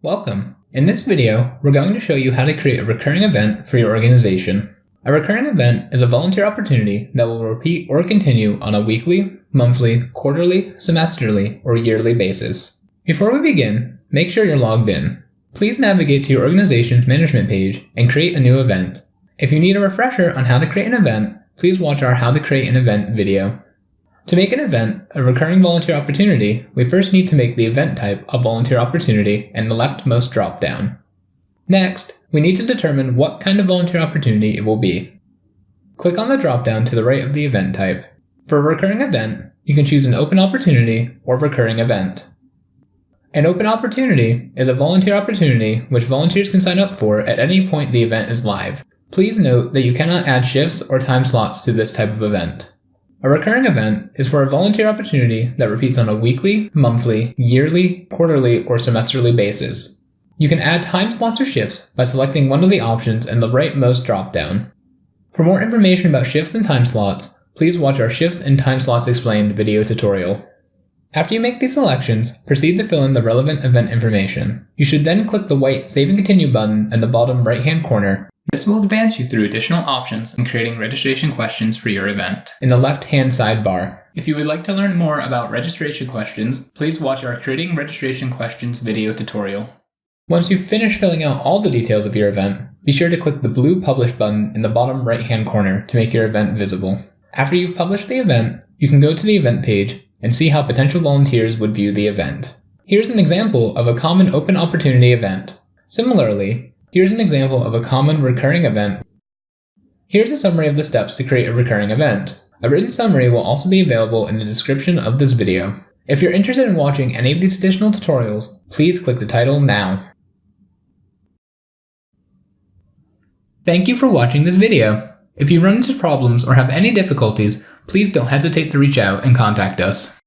Welcome! In this video, we're going to show you how to create a recurring event for your organization. A recurring event is a volunteer opportunity that will repeat or continue on a weekly, monthly, quarterly, semesterly, or yearly basis. Before we begin, make sure you're logged in. Please navigate to your organization's management page and create a new event. If you need a refresher on how to create an event, please watch our How to Create an Event video. To make an event a recurring volunteer opportunity, we first need to make the event type a volunteer opportunity in the leftmost dropdown. Next, we need to determine what kind of volunteer opportunity it will be. Click on the dropdown to the right of the event type. For a recurring event, you can choose an open opportunity or recurring event. An open opportunity is a volunteer opportunity which volunteers can sign up for at any point the event is live. Please note that you cannot add shifts or time slots to this type of event. A recurring event is for a volunteer opportunity that repeats on a weekly, monthly, yearly, quarterly, or semesterly basis. You can add time slots or shifts by selecting one of the options in the rightmost dropdown. For more information about shifts and time slots, please watch our Shifts and Time Slots Explained video tutorial. After you make these selections, proceed to fill in the relevant event information. You should then click the white Save and Continue button in the bottom right hand corner this will advance you through additional options in creating registration questions for your event in the left-hand sidebar. If you would like to learn more about registration questions, please watch our Creating Registration Questions video tutorial. Once you've finished filling out all the details of your event, be sure to click the blue Publish button in the bottom right-hand corner to make your event visible. After you've published the event, you can go to the event page and see how potential volunteers would view the event. Here's an example of a common open opportunity event. Similarly, Here's an example of a common recurring event. Here's a summary of the steps to create a recurring event. A written summary will also be available in the description of this video. If you're interested in watching any of these additional tutorials, please click the title now. Thank you for watching this video. If you run into problems or have any difficulties, please don't hesitate to reach out and contact us.